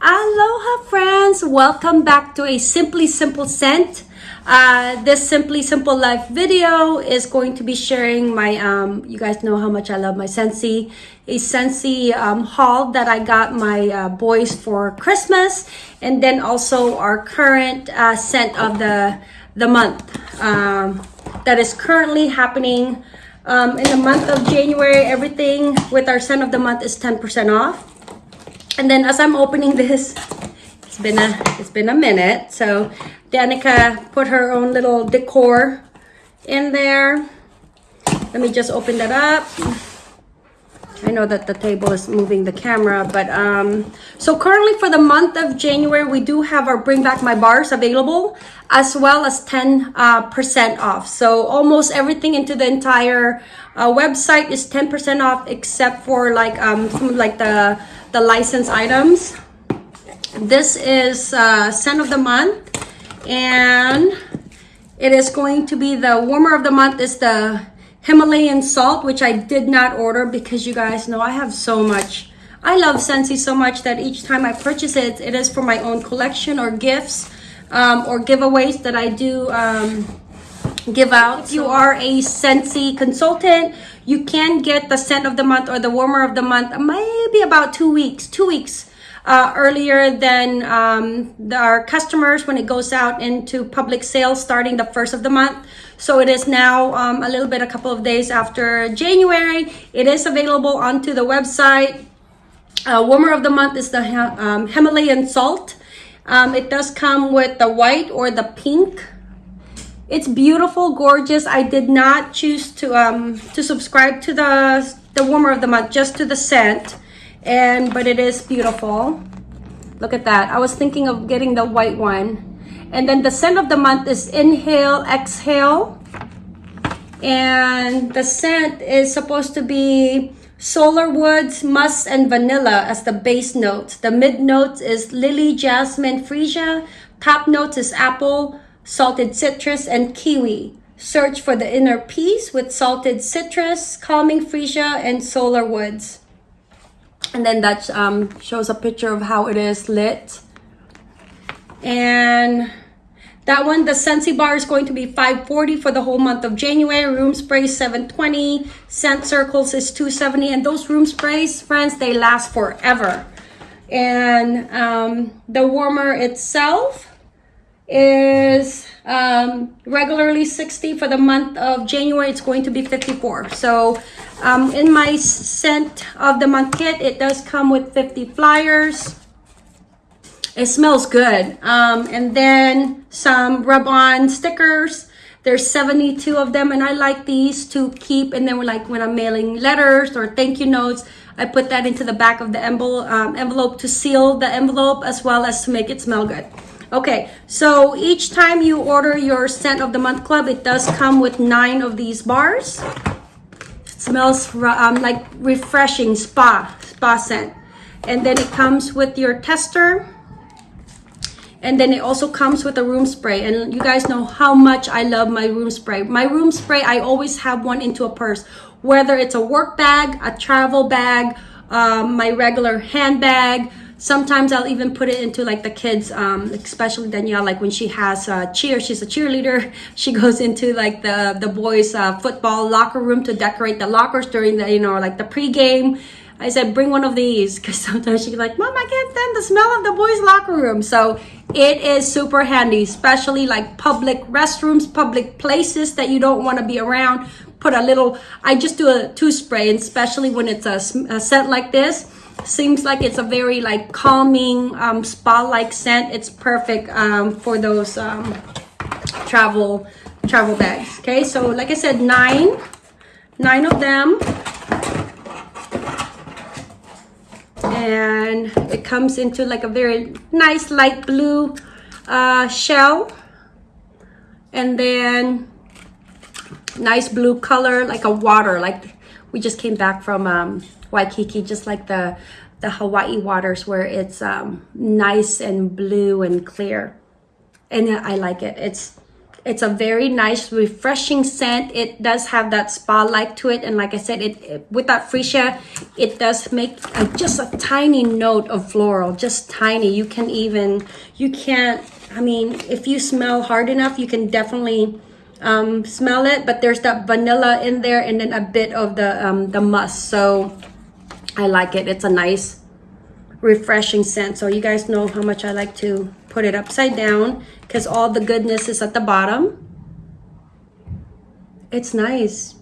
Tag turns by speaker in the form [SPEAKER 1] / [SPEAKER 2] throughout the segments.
[SPEAKER 1] Aloha friends! Welcome back to a Simply Simple Scent. Uh, this Simply Simple Life video is going to be sharing my, um, you guys know how much I love my Scentsy, a Scentsy um, haul that I got my uh, boys for Christmas and then also our current uh, scent of the, the month um, that is currently happening um, in the month of January. Everything with our scent of the month is 10% off. And then as I'm opening this, it's been a it's been a minute. So Danica put her own little decor in there. Let me just open that up. I know that the table is moving the camera, but um, so currently for the month of January, we do have our Bring Back My Bars available as well as 10% uh, off. So almost everything into the entire uh, website is 10% off except for like um, like the the license items. This is uh, scent of the month and it is going to be the warmer of the month is the Himalayan salt, which I did not order because you guys know I have so much. I love Scentsy so much that each time I purchase it, it is for my own collection or gifts um, or giveaways that I do um, give out. You are a Scentsy consultant, you can get the scent of the month or the warmer of the month maybe about two weeks, two weeks uh, earlier than um, our customers when it goes out into public sales starting the first of the month. So it is now um, a little bit, a couple of days after January. It is available onto the website. Uh, warmer of the month is the um, Himalayan salt. Um, it does come with the white or the pink it's beautiful, gorgeous. I did not choose to um to subscribe to the the warmer of the month, just to the scent. And but it is beautiful. Look at that. I was thinking of getting the white one. And then the scent of the month is inhale, exhale. And the scent is supposed to be solar woods, musk, and vanilla as the base notes. The mid notes is lily, jasmine, freesia. Top notes is apple, salted citrus, and kiwi. Search for the inner peace with salted citrus, calming freesia, and solar woods. And then that um, shows a picture of how it is lit. And that one, the Scentsy bar is going to be 540 for the whole month of January. Room spray 720. Scent circles is 270. And those room sprays, friends, they last forever. And um, the warmer itself is um, regularly 60 for the month of January it's going to be 54 so um, in my scent of the month kit it does come with 50 flyers. It smells good. Um, and then some rub-on stickers. There's 72 of them and I like these to keep and then like when I'm mailing letters or thank you notes I put that into the back of the envelope, um, envelope to seal the envelope as well as to make it smell good Okay, so each time you order your scent of the month club, it does come with nine of these bars. It smells um, like refreshing spa, spa scent. And then it comes with your tester. And then it also comes with a room spray. And you guys know how much I love my room spray. My room spray, I always have one into a purse. Whether it's a work bag, a travel bag, um, my regular handbag, sometimes I'll even put it into like the kids, um, especially Danielle, like when she has a cheer, she's a cheerleader. She goes into like the, the boys uh, football locker room to decorate the lockers during the, you know, like the pregame. I said, bring one of these because sometimes she's like, Mom, I can't stand the smell of the boys' locker room. So it is super handy, especially like public restrooms, public places that you don't want to be around. Put a little, I just do a two spray, especially when it's a, a scent like this seems like it's a very like calming um, spa-like scent. It's perfect um, for those um, travel travel bags okay? So like I said nine nine of them. And it comes into like a very nice light blue uh, shell. And then nice blue color like a water like we just came back from um, Waikiki, just like the, the Hawaii waters where it's um, nice and blue and clear. And I like it. It's it's a very nice, refreshing scent. It does have that spa-like to it. And like I said, it, it with that freesia, it does make a, just a tiny note of floral, just tiny. You can even, you can't, I mean, if you smell hard enough, you can definitely um, smell it. But there's that vanilla in there and then a bit of the, um, the musk. So I like it. It's a nice, refreshing scent. So you guys know how much I like to put it upside down because all the goodness is at the bottom. It's nice.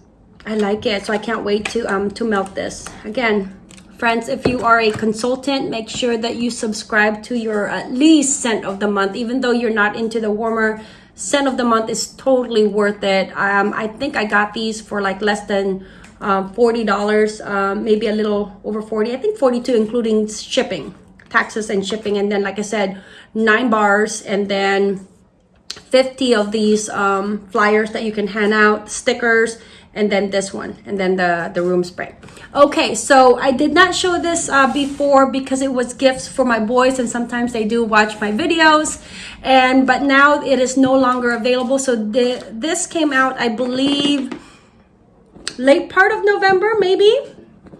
[SPEAKER 1] I like it. So I can't wait to um to melt this. Again, friends, if you are a consultant, make sure that you subscribe to your at least scent of the month. Even though you're not into the warmer, scent of the month is totally worth it. Um, I think I got these for like less than um, $40, um, maybe a little over 40. I think 42 including shipping taxes and shipping and then like i said nine bars and then 50 of these um, flyers that you can hand out stickers and then this one and then the the room spray okay so i did not show this uh, before because it was gifts for my boys and sometimes they do watch my videos and but now it is no longer available so the, this came out i believe late part of november maybe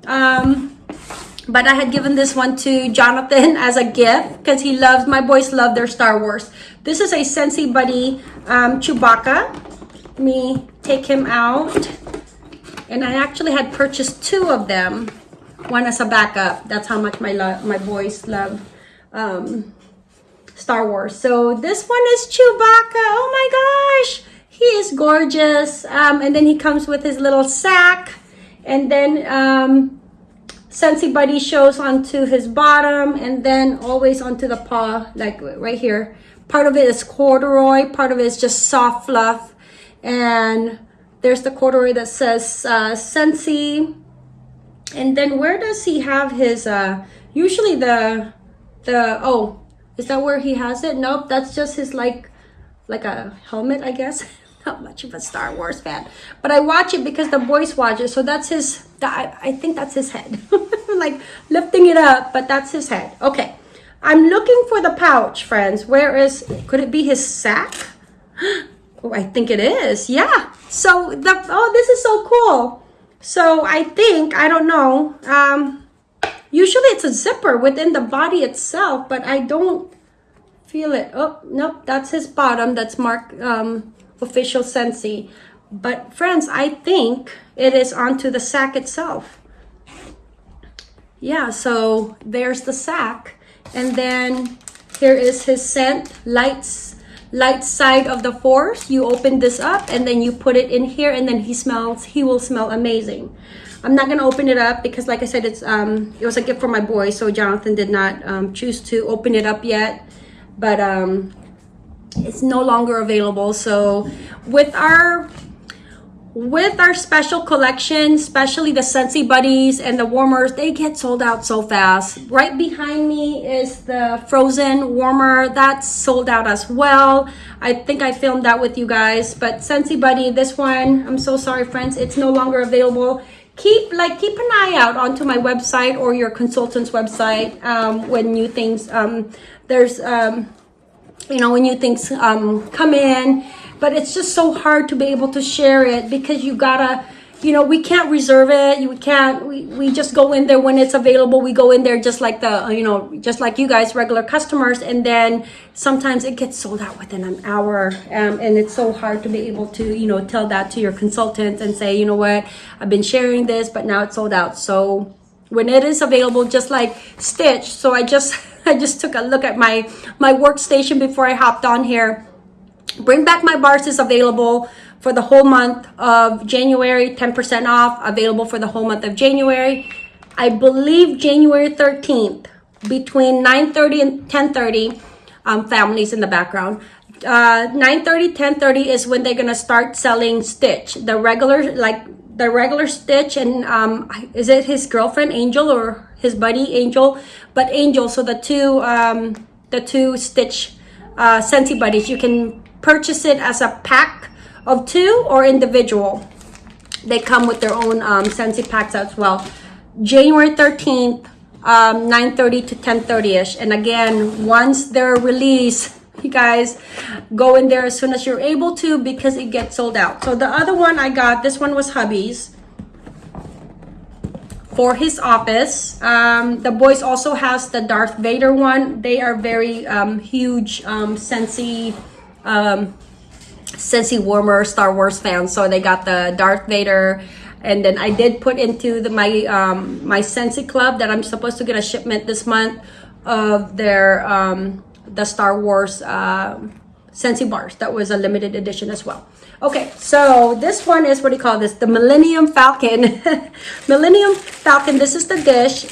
[SPEAKER 1] um but I had given this one to Jonathan as a gift because he loves, my boys love their Star Wars. This is a Scentsy Buddy um, Chewbacca. Let me take him out. And I actually had purchased two of them. One as a backup. That's how much my, my boys love um, Star Wars. So this one is Chewbacca. Oh my gosh. He is gorgeous. Um, and then he comes with his little sack. And then um, Scentsy Buddy shows onto his bottom and then always onto the paw, like right here. Part of it is corduroy, part of it is just soft fluff. And there's the corduroy that says uh, Scentsy. And then where does he have his, uh, usually the, the, oh, is that where he has it? Nope, that's just his like, like a helmet, I guess. not much of a Star Wars fan, but I watch it because the boys watch it. So that's his, that, I think that's his head. like lifting it up, but that's his head. Okay. I'm looking for the pouch, friends. Where is, could it be his sack? Oh, I think it is. Yeah. So the, oh, this is so cool. So I think, I don't know. Um, usually it's a zipper within the body itself, but I don't feel it. Oh, nope. That's his bottom. That's Mark um, official Scentsy. But friends, I think it is onto the sack itself. Yeah, so there's the sack. And then here is his scent, lights, light side of the force. You open this up and then you put it in here and then he smells, he will smell amazing. I'm not gonna open it up because like I said, it's um, it was a gift for my boy. So Jonathan did not um, choose to open it up yet. But um, it's no longer available so with our with our special collection especially the Scentsy buddies and the warmers they get sold out so fast. Right behind me is the frozen warmer. That's sold out as well. I think i filmed that with you guys but Scentsy buddy this one i'm so sorry friends. It's no longer available. Keep like keep an eye out onto my website or your consultant's website um, when new things um, there's um, you know, when new things um, come in. But it's just so hard to be able to share it because you gotta, you know, we can't reserve it. You can't, we, we just go in there when it's available. We go in there just like the, you know, just like you guys, regular customers. And then sometimes it gets sold out within an hour. Um, and it's so hard to be able to, you know, tell that to your consultant and say, you know what, I've been sharing this, but now it's sold out. So when it is available, just like Stitch. So I just, I just took a look at my, my workstation before I hopped on here. Bring Back My Bars is available for the whole month of January, 10% off, available for the whole month of January. I believe January 13th, between 9.30 and 10.30, um, families in the background. Uh, 9.30, 10.30 is when they're to start selling Stitch. The regular, like the regular Stitch and um, is it his girlfriend Angel or his buddy Angel? But Angel, so the two um, the two Stitch uh, Scentsy buddies, you can purchase it as a pack of two or individual. They come with their own um, Scentsy packs as well. January 13th, um, 9.30 to 10.30ish. And again, once they're released, you guys go in there as soon as you're able to because it gets sold out. So the other one I got, this one was hubby's for his office. Um, the boys also has the Darth Vader one. They are very um, huge um, Scentsy, um, Scentsy warmer Star Wars fans. So they got the Darth Vader. And then I did put into the, my um, my Scentsy club that I'm supposed to get a shipment this month of their um, the Star Wars uh, Scentsy bars. That was a limited edition as well. Okay, so this one is what do you call this? The Millennium Falcon. Millennium Falcon, this is the dish.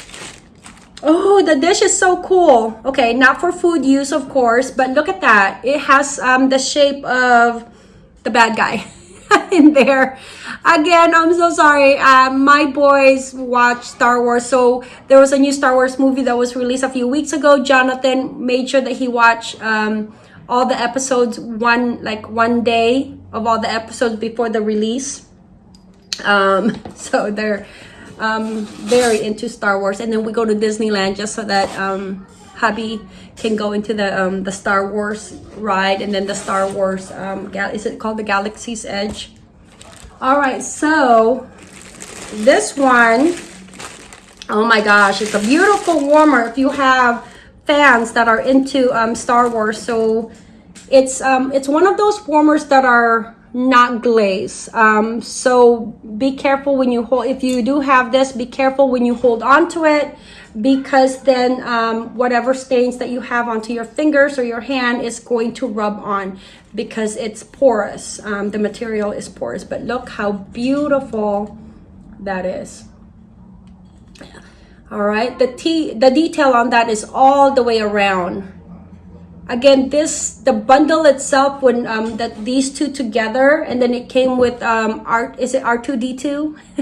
[SPEAKER 1] Oh, the dish is so cool. Okay, not for food use, of course, but look at that. It has um, the shape of the bad guy in there. Again, I'm so sorry. Uh, my boys watch Star Wars, so there was a new Star Wars movie that was released a few weeks ago. Jonathan made sure that he watched um, all the episodes one like one day of all the episodes before the release um so they're um very into star wars and then we go to disneyland just so that um hubby can go into the um the star wars ride and then the star wars um is it called the galaxy's edge all right so this one oh my gosh it's a beautiful warmer if you have fans that are into um, Star Wars. So it's um, it's one of those warmers that are not glaze. Um, so be careful when you hold, if you do have this, be careful when you hold on to it because then um, whatever stains that you have onto your fingers or your hand is going to rub on because it's porous. Um, the material is porous, but look how beautiful that is. All right. The t the detail on that is all the way around again this the bundle itself when um that these two together and then it came with um art is it r2d2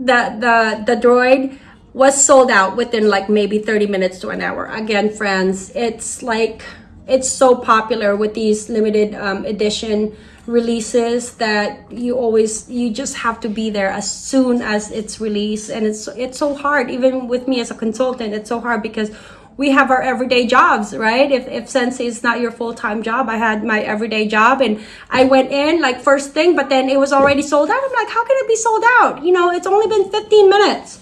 [SPEAKER 1] the the the droid was sold out within like maybe 30 minutes to an hour. Again friends it's like it's so popular with these limited um, edition releases that you always you just have to be there as soon as it's released. And it's it's so hard even with me as a consultant it's so hard because we have our everyday jobs right? If if Scentsy is not your full-time job i had my everyday job and i went in like first thing but then it was already sold out. I'm like how can it be sold out? You know it's only been 15 minutes.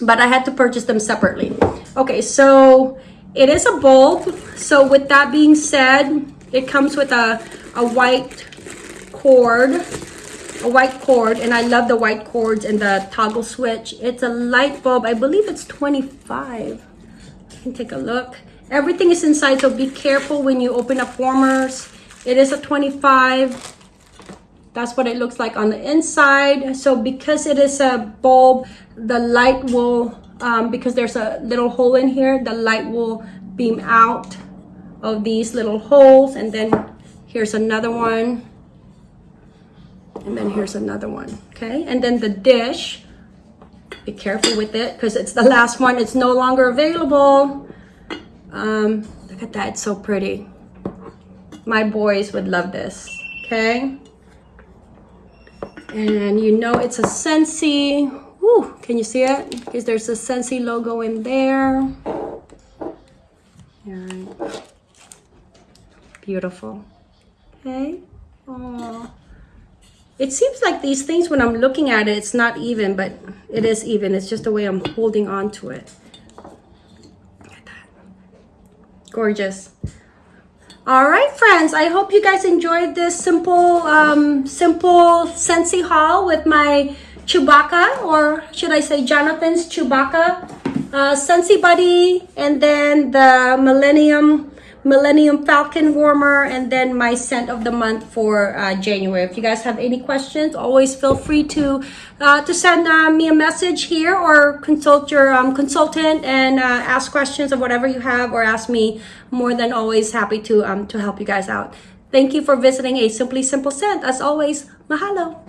[SPEAKER 1] But i had to purchase them separately. Okay so it is a bulb. So with that being said it comes with a a white cord a white cord and i love the white cords and the toggle switch. It's a light bulb. I believe it's 25 you can take a look. Everything is inside so be careful when you open up warmers. It is a 25 that's what it looks like on the inside. So because it is a bulb the light will um, because there's a little hole in here the light will beam out of these little holes. And then here's another one. And then here's another one okay? And then the dish be careful with it because it's the last one. It's no longer available. Um look at that. It's so pretty. My boys would love this okay? And you know it's a Scentsy Woo, can you see it? Because there's a Scentsy logo in there? And beautiful. Okay. Aww. It seems like these things when i'm looking at it it's not even but it is even. It's just the way i'm holding on to it. Gorgeous. All right friends. I hope you guys enjoyed this simple um simple Scentsy haul with my chewbacca or should i say jonathan's chewbacca uh Scentsy buddy and then the millennium Millennium Falcon Warmer, and then my scent of the month for uh, January. If you guys have any questions, always feel free to uh, to send uh, me a message here or consult your um, consultant and uh, ask questions of whatever you have or ask me. More than always happy to um, to help you guys out. Thank you for visiting a Simply Simple Scent. As always, mahalo.